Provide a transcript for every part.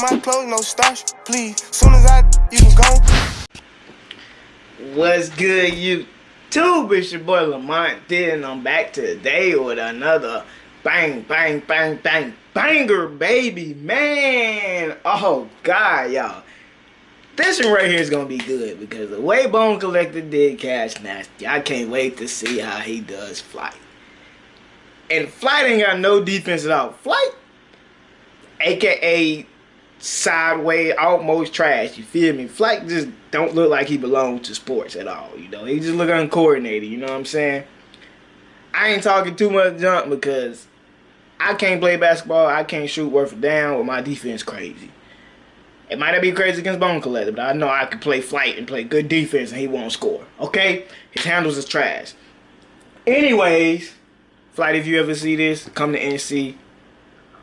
my clothes, no starch, please. Soon as I, you can go. What's good, YouTube? It's your boy Lamont Did, and I'm back today with another bang, bang, bang, bang, banger, baby, man. Oh, God, y'all. This one right here is going to be good because the way Bone Collector did Cash Nasty, I can't wait to see how he does Flight. And Flight ain't got no defense at all. Flight, aka sideways, almost trash. You feel me? Flight just don't look like he belongs to sports at all. You know, he just look uncoordinated. You know what I'm saying? I ain't talking too much junk because I can't play basketball. I can't shoot worth a damn with my defense crazy. It might not be crazy against Bone Collector, but I know I can play flight and play good defense and he won't score. Okay? His handles is trash. Anyways, Flight, if you ever see this, come to NC.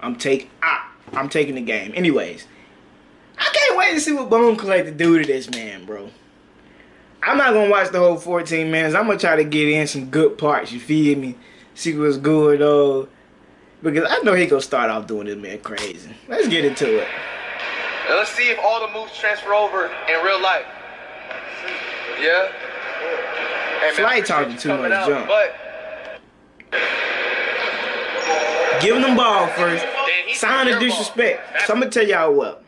I'm take ah, I'm taking the game. Anyways, I can't wait to see what Bone Collector do to this man, bro. I'm not gonna watch the whole 14 minutes. I'm gonna try to get in some good parts. You feel me? See what's good though, because I know he gonna start off doing this man crazy. Let's get into it. Let's see if all the moves transfer over in real life. Yeah. Hey, Flight talking too much out, junk. But Giving them ball first. Then he Sign of disrespect. So I'm gonna tell y'all what.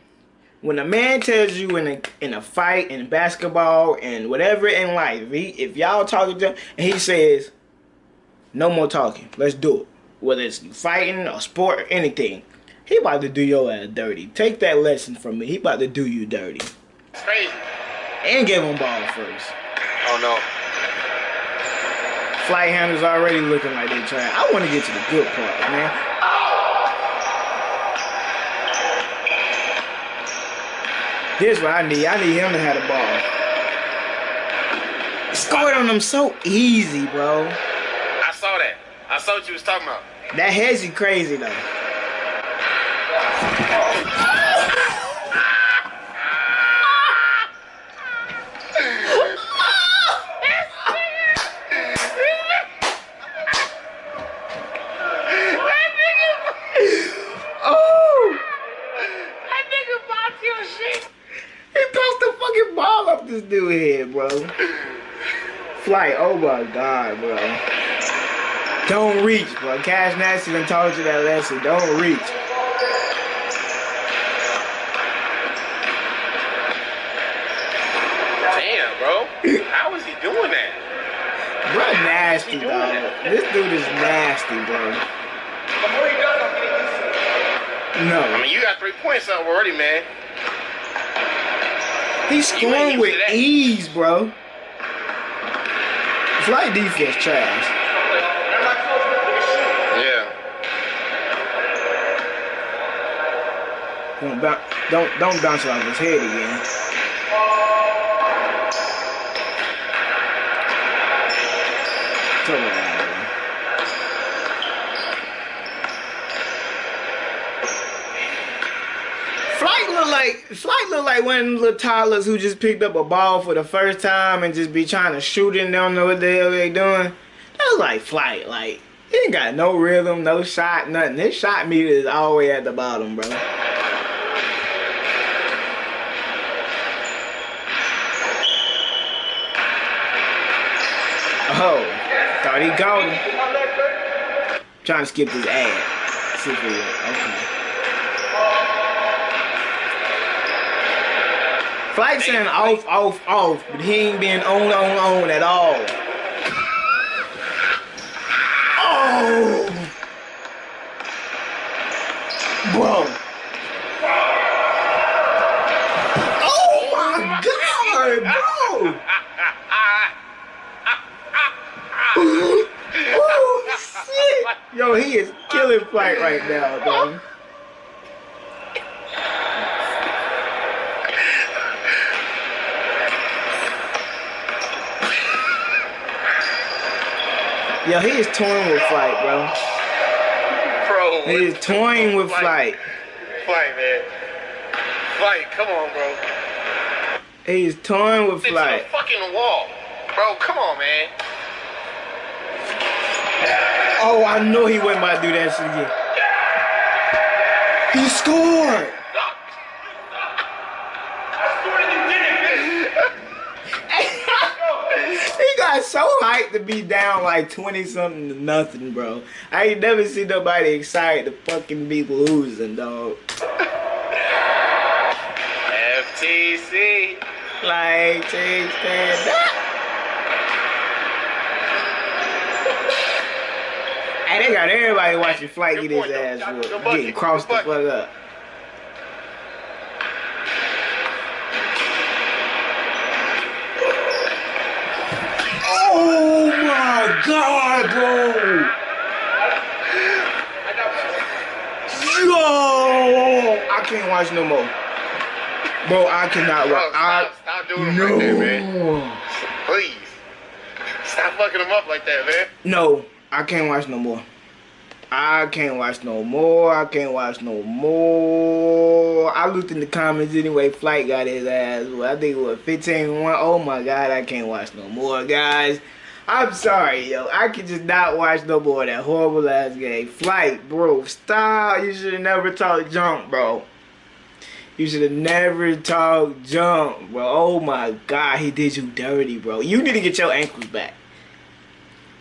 When a man tells you in a in a fight in basketball and whatever in life, if, he, if y'all talking to him and he says, "No more talking, let's do it," whether it's fighting or sport or anything, he about to do your ass dirty. Take that lesson from me. He about to do you dirty. It's crazy. And give him ball first. Oh no. Flight handlers already looking like they trying. I want to get to the good part, man. Here's what I need. I need him to have the ball. Scored on them so easy, bro. I saw that. I saw what you was talking about. That hezzy crazy though. Dude head, bro. Flight, oh my god, bro. Don't reach, bro. Cash Nasty done told you that lesson. Don't reach. Damn, bro. How is he doing that? Bro, nasty, doing dog. that? This dude is nasty, bro. The more he does, I'm getting used to it. No. I mean, you got three points up already, man. He's scoring used with ease, bro. Flight defense trash. Yeah. Don't bounce, don't don't bounce it off his head again. Come on, man. Flight look like Flight look like one of them little toddlers who just picked up a ball for the first time and just be trying to shoot it and don't know what the hell they doing. That's like Flight. Like he ain't got no rhythm, no shot, nothing. His shot meter is all the way at the bottom, bro. Oh, thought he got him. Trying to skip this ad. Okay. Flight saying off, off, off, but he ain't been on, on, on at all. Oh, bro. Oh my God, bro. oh shit! Yo, he is killing flight right now, dog. Yo, he is toying with flight, bro. Bro. He is toying with flight. Flight, man. Flight, come on, bro. He is toying with flight. the fucking wall. Bro, come on, man. Oh, I know he wasn't about to do that shit again. He scored. So hyped to be down like 20 something to nothing, bro. I ain't never seen nobody excited to fucking be losing, dog. FTC. Like, take stand up. Hey, they got everybody watching Flight get his ass whooped, getting crossed the fuck up. God, bro! Yo! I can't watch no more. Bro, I cannot watch. I, stop, stop doing them like that, man. no. Please. Stop fucking them up like that, man. No, I can't watch no more. I can't watch no more. I can't watch no more. I looked in the comments anyway. Flight got his ass. I think it was 15 1. Oh my god, I can't watch no more, guys. I'm sorry, yo. I can just not watch no more of that horrible ass game. Flight, bro. Stop. You should have never talked junk, bro. You should have never talked junk, bro. Oh my god, he did you dirty, bro. You need to get your ankles back.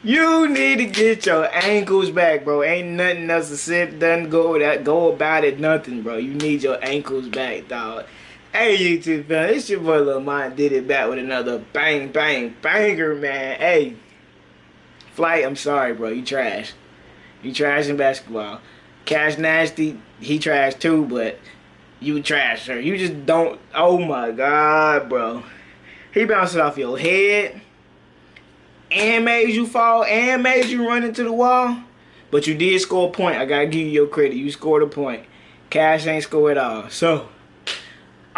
You need to get your ankles back, bro. Ain't nothing else to sit, done, go that, go about it, nothing, bro. You need your ankles back, dog. Hey, YouTube fam, it's your boy Lil Mine did it back with another bang, bang, banger, man. Hey, Flight, I'm sorry, bro. You trash. You trash in basketball. Cash Nasty, he trash too, but you trash, sir. You just don't. Oh my God, bro. He bounced off your head and made you fall and made you run into the wall. But you did score a point. I gotta give you your credit. You scored a point. Cash ain't scored at all. So,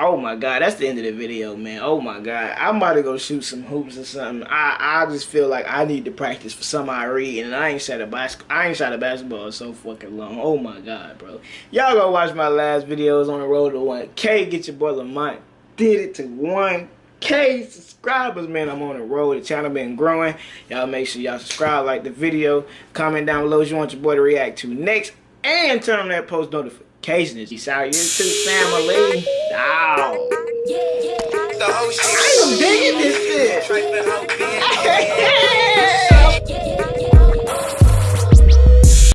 oh my god, that's the end of the video, man. Oh my god, I'm about to go shoot some hoops or something. I I just feel like I need to practice for some I read, and I ain't shot a basket. I ain't shot a basketball so fucking long. Oh my god, bro. Y'all go watch my last videos on the road to 1K. Get your boy Lamont did it to 1K subscribers, man. I'm on the road. The channel been growing. Y'all make sure y'all subscribe, like the video, comment down below what you want your boy to react to next, and turn on that post notifications. Peace out, YouTube family. Ow. The whole shit. I am digging this shit.